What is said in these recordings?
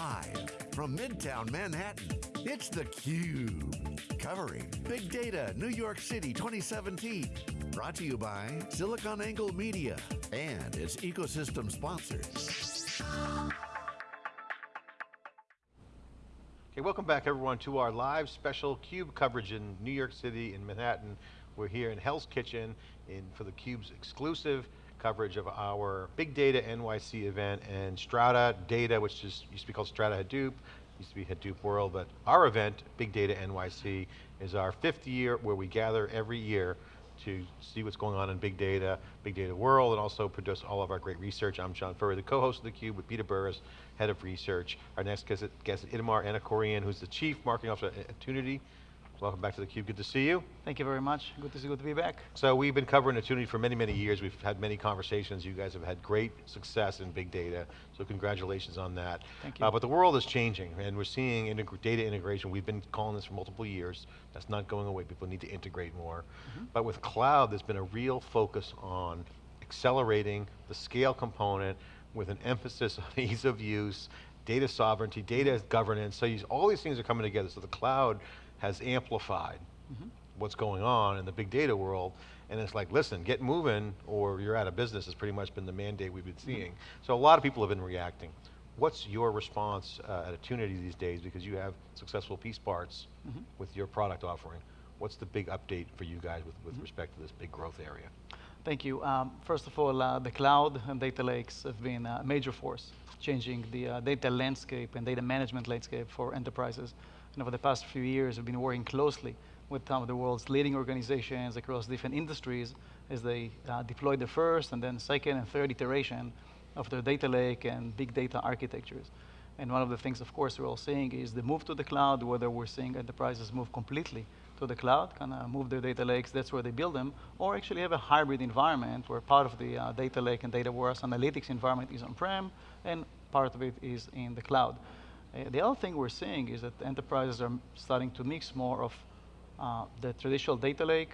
Live from Midtown Manhattan, it's theCUBE. Covering Big Data New York City 2017. Brought to you by SiliconANGLE Media and its ecosystem sponsors. Okay, welcome back everyone to our live special CUBE coverage in New York City in Manhattan. We're here in Hell's Kitchen in, for the CUBE's exclusive coverage of our Big Data NYC event and Strata Data, which is, used to be called Strata Hadoop, used to be Hadoop World, but our event, Big Data NYC, is our fifth year where we gather every year to see what's going on in big data, big data world, and also produce all of our great research. I'm John Furrier, the co-host of theCUBE with Peter Burris, head of research. Our next guest, is Itamar Ankorion, who's the chief marketing officer at Attunity. Welcome back to theCUBE, good to see you. Thank you very much, good to see, good to be back. So we've been covering Attunity for many, many years. We've had many conversations. You guys have had great success in big data, so congratulations on that. Thank you. Uh, but the world is changing, and we're seeing data integration. We've been calling this for multiple years. That's not going away, people need to integrate more. Mm -hmm. But with cloud, there's been a real focus on accelerating the scale component with an emphasis on ease of use, data sovereignty, data governance, so you, all these things are coming together. So the cloud has amplified mm -hmm. what's going on in the big data world, and it's like, listen, get moving or you're out of business has pretty much been the mandate we've been mm-hmm. seeing. Mm -hmm. So a lot of people have been reacting. What's your response uh, at Attunity these days, because you have successful piece parts mm -hmm. with your product offering. What's the big update for you guys with, with mm-hmm. respect to this big growth area? Thank you. Um, first of all, uh, the cloud and data lakes have been a major force, changing the uh, data landscape and data management landscape for enterprises. And over the past few years, we've been working closely with some of the world's leading organizations across different industries as they uh, deploy the first and then second and third iteration of their data lake and big data architectures. And one of the things, of course, we're all seeing is the move to the cloud, whether we're seeing enterprises move completely to the cloud, kind of move their data lakes, that's where they build them, or actually have a hybrid environment where part of the uh, data lake and data warehouse analytics environment is on-prem, and part of it is in the cloud. Uh, the other thing we're seeing is that enterprises are starting to mix more of uh, the traditional data lake,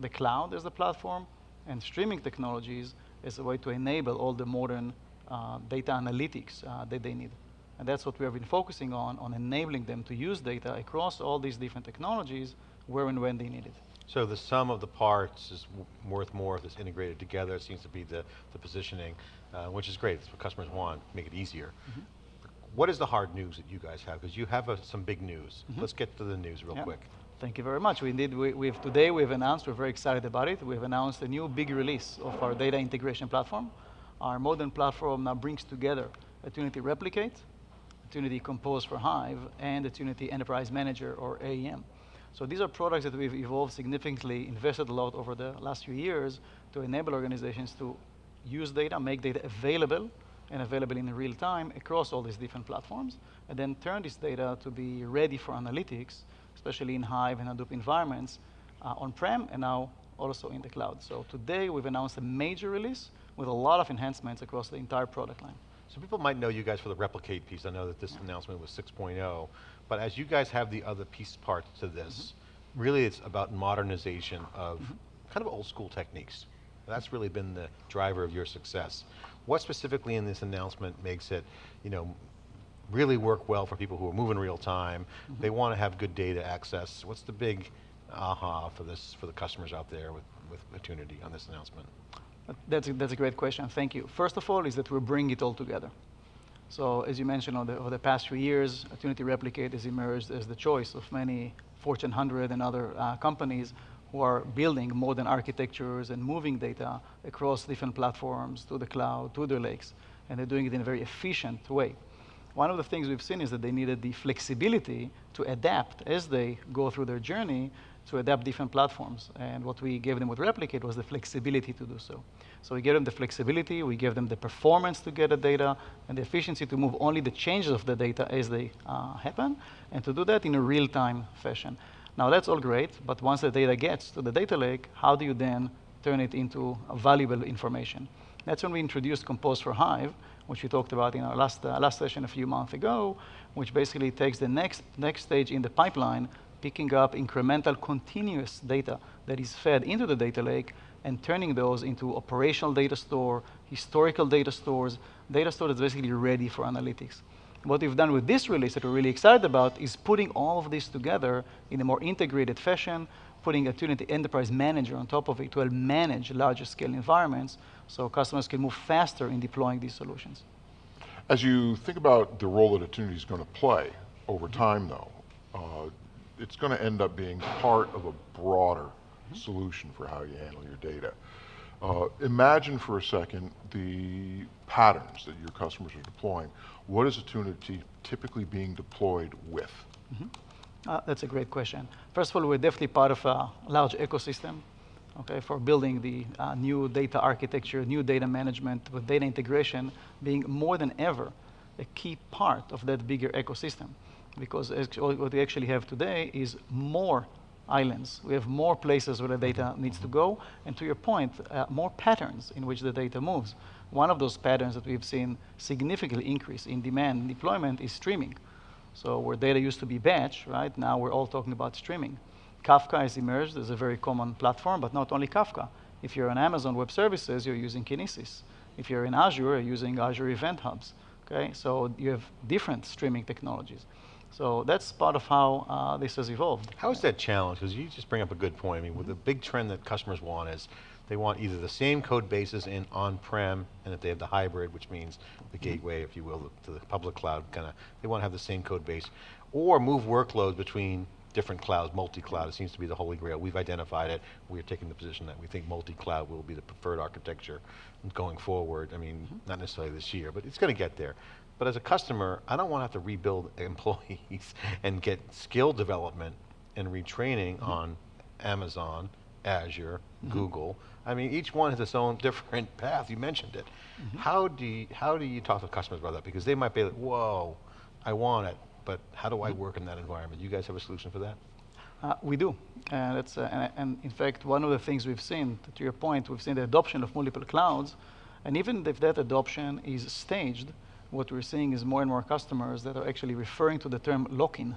the cloud as the platform, and streaming technologies as a way to enable all the modern uh, data analytics uh, that they need. And that's what we have been focusing on, on enabling them to use data across all these different technologies where and when they need it. So the sum of the parts is worth more if it's integrated together, it seems to be the, the positioning, uh, which is great, it's what customers want, make it easier. Mm -hmm what is the hard news that you guys have? Because you have uh, some big news. Mm -hmm. Let's get to the news real yeah. quick. Thank you very much. We indeed, we, we've, today we've announced, we're very excited about it, we've announced a new big release of our data integration platform. Our modern platform now brings together Attunity Replicate, Attunity Compose for Hive, and Attunity Enterprise Manager, or AEM. So these are products that we've evolved significantly, invested a lot over the last few years to enable organizations to use data, make data available and available in real time across all these different platforms, and then turn this data to be ready for analytics, especially in Hive and Hadoop environments, uh, on-prem and now also in the cloud. So today we've announced a major release with a lot of enhancements across the entire product line. So people might know you guys for the replicate piece. I know that this yeah. announcement was 6.0, but as you guys have the other piece parts to this, mm -hmm. really it's about modernization of mm -hmm. kind of old school techniques. That's really been the driver of your success. What specifically in this announcement makes it, you know, really work well for people who are moving real time, mm -hmm. they want to have good data access. What's the big aha for this, for the customers out there with, with Attunity on this announcement? That's a, that's a great question, thank you. First of all is that we bring it all together. So as you mentioned, over the, over the past few years, Attunity Replicate has emerged as the choice of many Fortune 100 and other uh, companies who are building modern architectures and moving data across different platforms to the cloud, to their lakes, and they're doing it in a very efficient way. One of the things we've seen is that they needed the flexibility to adapt as they go through their journey to adapt different platforms. And what we gave them with Replicate was the flexibility to do so. So we gave them the flexibility, we gave them the performance to get the data, and the efficiency to move only the changes of the data as they uh, happen, and to do that in a real-time fashion. Now that's all great, but once the data gets to the data lake, how do you then turn it into valuable information? That's when we introduced Compose for Hive, which we talked about in our last, uh, last session a few months ago, which basically takes the next, next stage in the pipeline, picking up incremental continuous data that is fed into the data lake and turning those into operational data store, historical data stores, data store that's basically ready for analytics. What we've done with this release that we're really excited about is putting all of this together in a more integrated fashion, putting Attunity Enterprise Manager on top of it to help manage larger scale environments so customers can move faster in deploying these solutions. As you think about the role that Attunity is going to play over time though, uh, it's going to end up being part of a broader solution for how you handle your data. Uh, imagine for a second the patterns that your customers are deploying. What is Attunity typically being deployed with? Mm -hmm. uh, that's a great question. First of all, we're definitely part of a large ecosystem okay, for building the uh, new data architecture, new data management with data integration being more than ever a key part of that bigger ecosystem. Because what we actually have today is more islands. We have more places where the data needs to go, and to your point, uh, more patterns in which the data moves. One of those patterns that we've seen significantly increase in demand and deployment is streaming. So where data used to be batch, right, now we're all talking about streaming. Kafka has emerged as a very common platform, but not only Kafka. If you're on Amazon Web Services, you're using Kinesis. If you're in Azure, you're using Azure Event Hubs. Okay, so you have different streaming technologies. So that's part of how uh, this has evolved. How is that challenge? Because you just bring up a good point. I mean, with the big trend that customers want is they want either the same code bases in on-prem, and if they have the hybrid, which means the mm-hmm. gateway, if you will, to the public cloud, kind of, they want to have the same code base, or move workloads between different clouds, multi-cloud, it seems to be the holy grail. We've identified it, we're taking the position that we think multi-cloud will be the preferred architecture going forward. I mean, mm -hmm. not necessarily this year, but it's going to get there. But as a customer, I don't want to have to rebuild employees and get skill development and retraining mm -hmm. on Amazon, Azure, mm -hmm. Google. I mean, each one has its own different path, you mentioned it. Mm -hmm. How, do you, how do you talk to customers about that? Because they might be like, whoa, I want it, but how do I mm-hmm. work in that environment? You guys have a solution for that? Uh, we do, and, it's, uh, and, and, in fact, one of the things we've seen, to your point, we've seen the adoption of multiple clouds, and even if that adoption is staged, what we're seeing is more and more customers that are actually referring to the term lock-in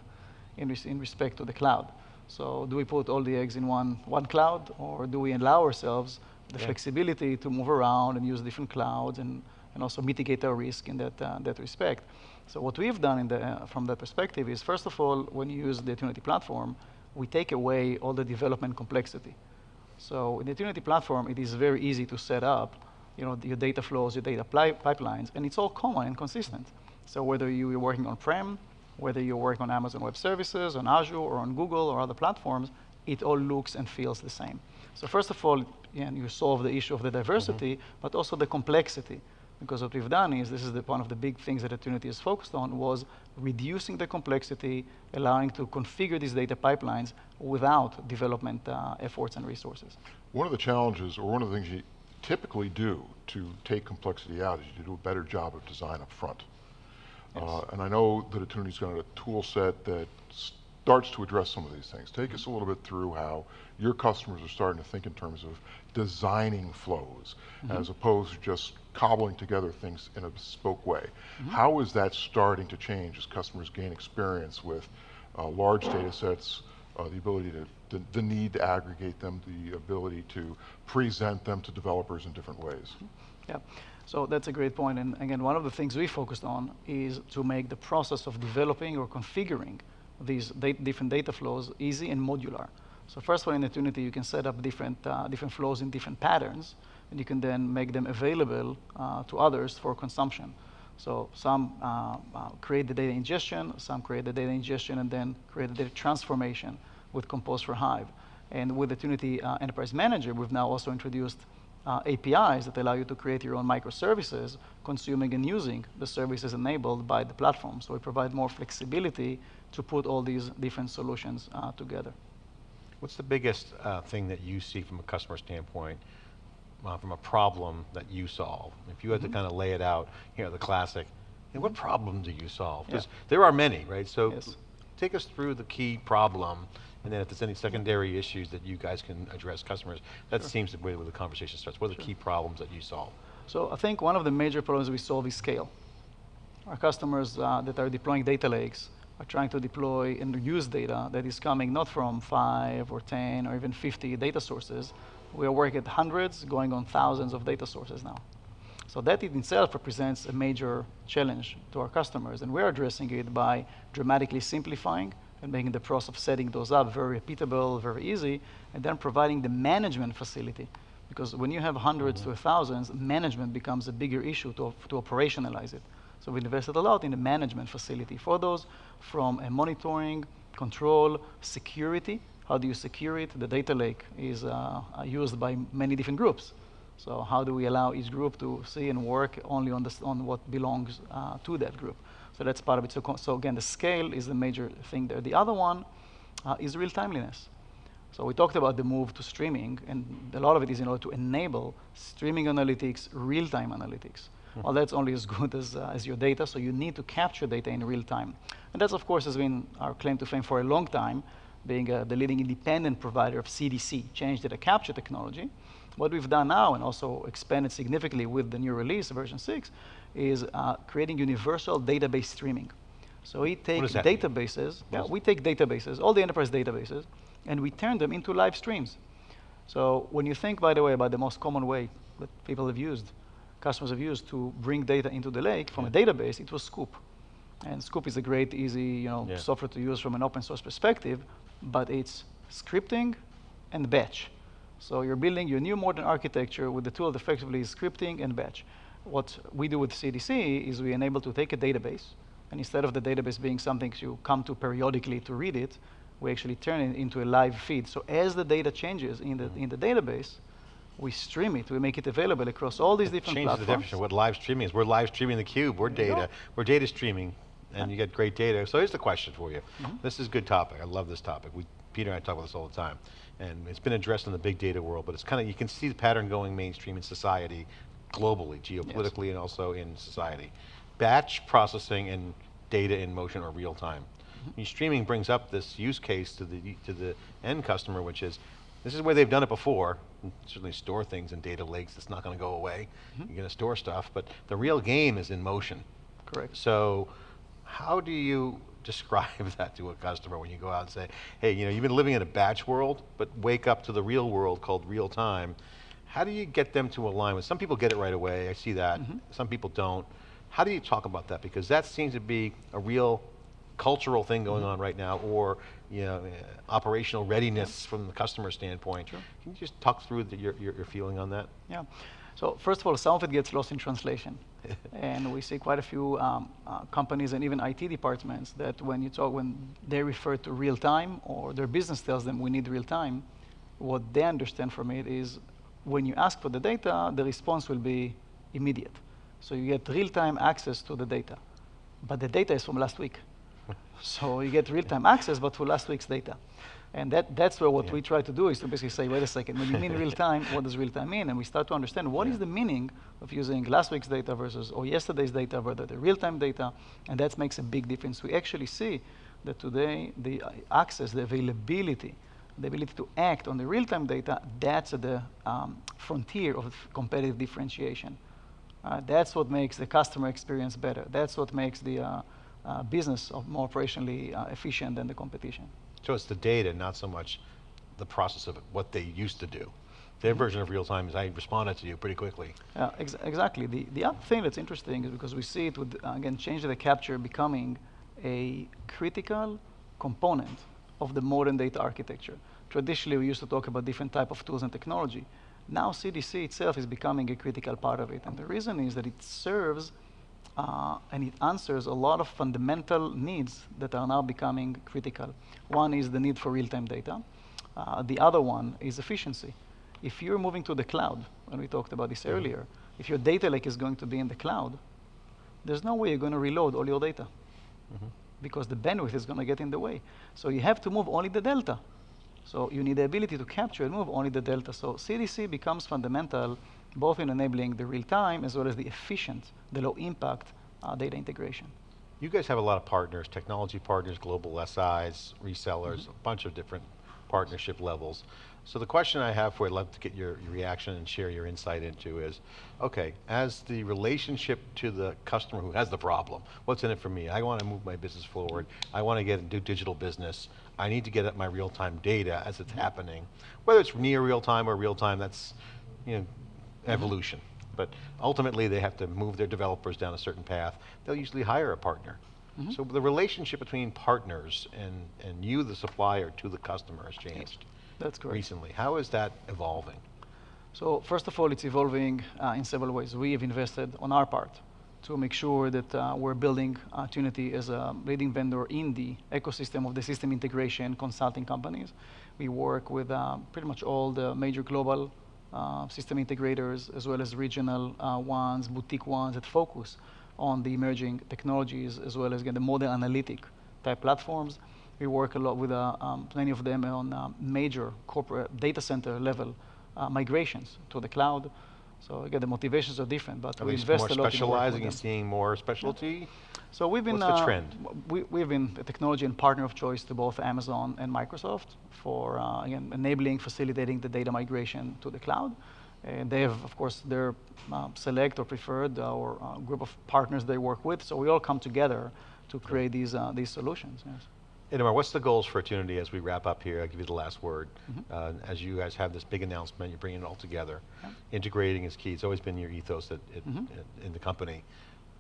in, res in respect to the cloud. So do we put all the eggs in one, one cloud, or do we allow ourselves the yeah. flexibility to move around and use different clouds and, and also mitigate our risk in that, uh, that respect? So what we've done the, uh, from that perspective is, first of all, when you use the Attunity platform, we take away all the development complexity. So in the Attunity platform, it is very easy to set up you know, your data flows, your data pipelines, and it's all common and consistent. So whether you're working on-prem, whether you're working on Amazon Web Services, on Azure, or on Google, or other platforms, it all looks and feels the same. So first of all, yeah, you solve the issue of the diversity, mm -hmm. but also the complexity. Because what we've done is, this is the, one of the big things that Attunity is focused on, was reducing the complexity, allowing to configure these data pipelines without development uh, efforts and resources. One of the challenges, or one of the things you typically do to take complexity out is you do a better job of design up front. Yes. Uh, and I know that Attunity's got a tool set that starts to address some of these things. Take us a little bit through how your customers are starting to think in terms of designing flows mm -hmm. as opposed to just cobbling together things in a bespoke way. Mm -hmm. How is that starting to change as customers gain experience with uh, large data sets, uh, the ability to, the, the, need to aggregate them, the ability to present them to developers in different ways? Yeah. So that's a great point. And again, one of the things we focused on is to make the process of developing or configuring these data, different data flows easy and modular. So first of all, in Attunity, you can set up different, uh, different flows in different patterns, and you can then make them available uh, to others for consumption. So some uh, uh create the data ingestion, some create the data ingestion and then create the data transformation with Compose for Hive. And with the Attunity uh, Enterprise Manager, we've now also introduced uh, APIs that allow you to create your own microservices, consuming and using the services enabled by the platform. So we provide more flexibility to put all these different solutions together. What's the biggest uh, thing that you see from a customer standpoint, uh, from a problem that you solve? If you had mm -hmm. to mm-hmm. kind of lay it out, you know, the classic, know, what problem do you solve? Yeah. There are many, right? So yes. take us through the key problem and then if there's any secondary issues that you guys can address customers, that sure. seems to be where the conversation starts. What are the sure. key problems that you solve? So I think one of the major problems we solve is scale. Our customers uh, that are deploying data lakes are trying to deploy and use data that is coming not from five or 10 or even 50 data sources. We are working at hundreds, going on thousands of data sources now. So that in itself represents a major challenge to our customers, and we're addressing it by dramatically simplifying and making the process of setting those up very repeatable, very easy, and then providing the management facility. Because when you have 100s to mm-hmm. thousands, management becomes a bigger issue to, to operationalize it. So we invested a lot in the management facility for those, from a monitoring, control, security. How do you secure it? The data lake is uh, used by many different groups. So how do we allow each group to see and work only on, on what belongs uh, to that group? So that's part of it. So, so again, the scale is the major thing there. The other one uh, is real timeliness. So we talked about the move to streaming, and a lot of it is in order to enable streaming analytics, real-time analytics. Well, that's only as good as, uh, as your data, so you need to capture data in real time. And that's, of course, has been our claim to fame for a long time, being uh, the leading independent provider of CDC, change data capture technology. What we've done now, and also expanded significantly with the new release, version 6, is uh, creating universal database streaming. So we take does that mean? databases, yeah, we take databases, all the enterprise databases, and we turn them into live streams. So when you think, by the way, about the most common way that people have used, customers have used to bring data into the lake from a database, it was Sqoop. And Sqoop is a great, easy, you know, Yeah. software to use from an open source perspective, but it's scripting and batch. So you're building your new modern architecture with the tool that effectively is scripting and batch. What we do with CDC is we enable to take a database, and instead of the database being something you come to periodically to read it, we actually turn it into a live feed. So as the data changes in the, mm-hmm. in the database, we stream it, we make it available across all these different Change the definition of what live streaming is. We're live streaming the cube. We're There data. We're data streaming, and you get great data. So here's the question for you. Mm-hmm. This is a good topic. I love this topic. We, Peter and I talk about this all the time, and it's been addressed in the big data world. But it's kind of you can see the pattern going mainstream in society, globally, geopolitically, and also in society. Batch processing and data in motion or real time. Mm-hmm. Streaming brings up this use case to the to the end customer, which is this is where they've done it before. Certainly store things in data lakes. It's not going to go away. Mm-hmm. You're going to store stuff, but the real game is in motion. Correct. So, how do you describe that to a customer when you go out and say, "Hey, you know, you've been living in a batch world, but wake up to the real world called real time." How do you get them to align with? Some people get it right away. I see that. Some people don't. How do you talk about that? Because that seems to be a real cultural thing going on right now, or you know, uh, operational readiness from the customer standpoint. Can you just talk through the, your, your your feeling on that? Yeah. So first of all, some of it gets lost in translation. and we see quite a few um, uh, companies and even IT departments that when you talk, when they refer to real time or their business tells them we need real time, what they understand from it is when you ask for the data, the response will be immediate. So you get real time access to the data. But the data is from last week. So you get real-time access, but for last week's data. And that, that's where what Yeah. we try to do is to basically say, wait a second, when you mean real-time, what does real-time mean? And we start to understand what is the meaning of using last week's data versus or yesterday's data versus the real-time data, and that makes a big difference. We actually see that today the access, the availability, the ability to act on the real-time data, that's at the um, frontier of competitive differentiation. Uh, that's what makes the customer experience better. That's what makes the uh, uh, business of more operationally uh, efficient than the competition. So it's the data, not so much the process of it, what they used to do. Their version of real time is I responded to you pretty quickly. Yeah, ex- exactly. The, the other thing that's interesting is because we see it with, uh, again, change data capture becoming a critical component of the modern data architecture. Traditionally, we used to talk about different type of tools and technology. Now, CDC itself is becoming a critical part of it. And the reason is that it serves uh, and it answers a lot of fundamental needs that are now becoming critical. One is the need for real-time data. Uh, the other one is efficiency. If you're moving to the cloud, and we talked about this earlier, if your data lake is going to be in the cloud, there's no way you're going to reload all your data because the bandwidth is going to get in the way. So you have to move only the delta. So you need the ability to capture and move only the delta. So CDC becomes fundamental both in enabling the real time as well as the efficient, the low impact uh, data integration. You guys have a lot of partners, technology partners, global SIs, resellers, a bunch of different partnership levels. So the question I have for you, I'd love to get your, your reaction and share your insight into is, okay, as the relationship to the customer who has the problem, what's in it for me? I want to move my business forward. I want to get and do digital business. I need to get at my real-time data as it's happening. Whether it's near real-time or real-time, that's, you know, evolution. but ultimately they have to move their developers down a certain path. They'll usually hire a partner. So the relationship between partners and, and you, the supplier, to the customer has changed That's correct. recently. How is that evolving? So first of all, it's evolving uh, in several ways. We have invested on our part to make sure that uh, we're building uh, Attunity as a leading vendor in the ecosystem of the system integration consulting companies. We work with uh, pretty much all the major global uh, system integrators as well as regional uh, ones, boutique ones that focus on the emerging technologies as well as again, the modern analytic type platforms. We work a lot with uh, um, many of them on uh, major corporate data center level uh, migrations to the cloud. So again, the motivations are different, but Are we invest a lot in specializing with and seeing more specialty? So we've been What's the uh, trend? We, we've been a technology and partner of choice to both Amazon and Microsoft for uh, again enabling, facilitating the data migration to the cloud. And they have, of course, their uh, select or preferred uh, or uh, group of partners they work with. So we all come together to create these uh, these solutions. Yes. Itamar, what's the goals for Attunity as we wrap up here? I'll give you the last word. Mm-hmm. Uh, as you guys have this big announcement, you're bringing it all together. Integrating is key. It's always been your ethos at, at, Mm-hmm. at- in the company.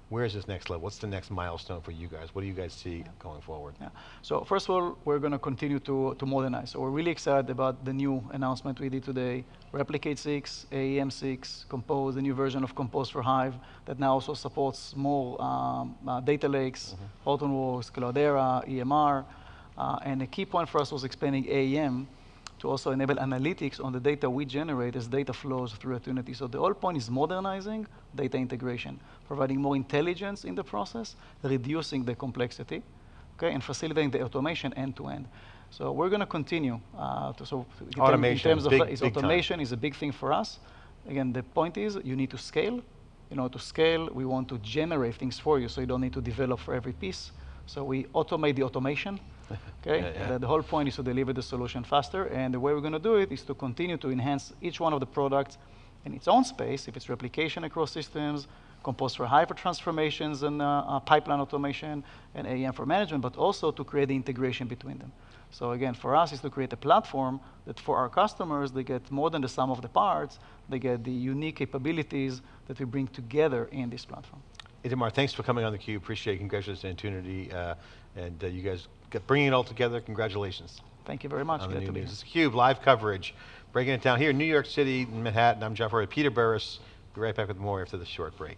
Where is this next level? What's the next milestone for you guys? What do you guys see going forward? Yeah. So first of all, we're going to continue to, to modernize. So we're really excited about the new announcement we did today. Replicate 6, AEM 6, Compose, the new version of Compose for Hive that now also supports more um, uh, data lakes, Hortonworks, Cloudera, EMR. Uh, and a key point for us was expanding AEM to also enable analytics on the data we generate as data flows through Attunity. So the whole point is modernizing data integration, providing more intelligence in the process, reducing the complexity, okay, and facilitating the automation end to end. So we're going to continue. Uh, to, so in Automation, in terms of big- uh, is big time. automation is a big thing for us. Again, the point is you need to scale. You know, to scale, we want to generate things for you, so you don't need to develop for every piece. So we automate the automation. Okay, Yeah, yeah. The, the whole point is to deliver the solution faster, and the way we're going to do it is to continue to enhance each one of the products in its own space. If it's replication across systems, Compose for hyper transformations and uh, uh, pipeline automation, and AEM for management, but also to create the integration between them. So again, for us, is to create a platform that for our customers, they get more than the sum of the parts. They get the unique capabilities that we bring together in this platform. Itamar, thanks for coming on theCUBE. Appreciate it. Congratulations on Attunity. Uh, and uh, you guys bringing it all together. Congratulations. Thank you very much. On the new news. CUBE, live coverage. Breaking it down here in New York City, Manhattan. I'm Jeff Furrier, Peter Burris. Be right back with more after this short break.